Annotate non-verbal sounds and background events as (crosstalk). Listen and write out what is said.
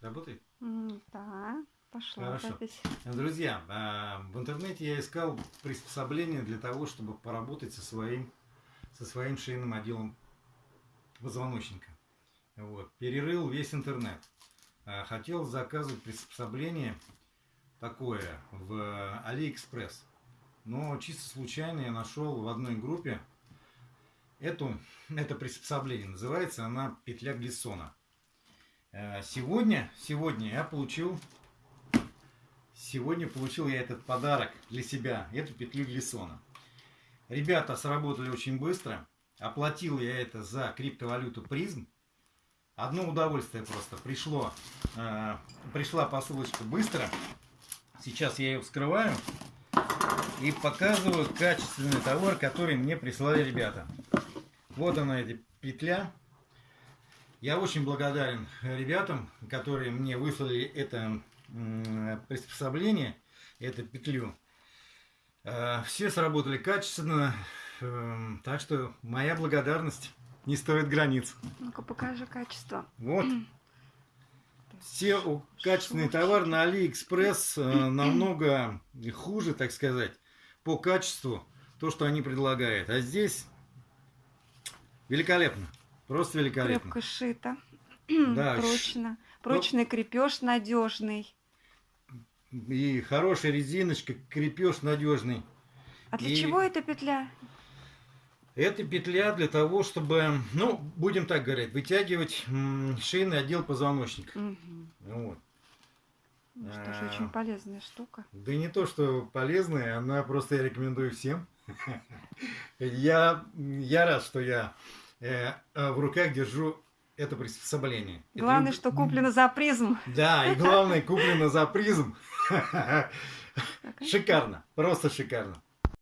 Работает? Да, пошла Хорошо. запись. Друзья, а, в интернете я искал приспособление для того, чтобы поработать со своим, со своим шейным отделом позвоночника. Вот. Перерыл весь интернет. А, Хотел заказывать приспособление такое в Алиэкспресс. Но чисто случайно я нашел в одной группе эту, это приспособление. Называется она петля Глиссона. Э, Сегодня, сегодня я получил Сегодня получил я этот подарок для себя, эту петлю Глиссона. Ребята сработали очень быстро. Оплатил я это за криптовалюту призм. Одно удовольствие просто. Пришло, э, пришла посылочка быстро. Сейчас я ее вскрываю и показываю качественный товар, который мне прислали ребята. Вот она, эта петля. Я очень благодарен ребятам, которые мне выслали это приспособление, эту петлю. Э, Все сработали качественно, эм, так что моя благодарность не стоит границ. Ну-ка покажи качество. Вот. Все качественный товар на Алиэкспресс э, намного хуже, так сказать, по качеству, то, что они предлагают. А здесь великолепно. Просто великолепно. Крепко сшито. (clears throat) Да, Прочно. Прочный крепеж надежный. И хорошая резиночка, крепеж надежный. А для И- чего эта петля? Это петля для того, чтобы, ну, будем так говорить, вытягивать шейный отдел позвоночника. Мгм. Вот. Ну что ж, А. очень полезная штука. Да не то, что полезная, она просто я рекомендую всем. (laughs) Я, я рад, что я в руках держу это приспособление. Это Главное, люб- что куплено за призм. Да, и (laughs) главное, куплено за призм. Шикарно, просто шикарно.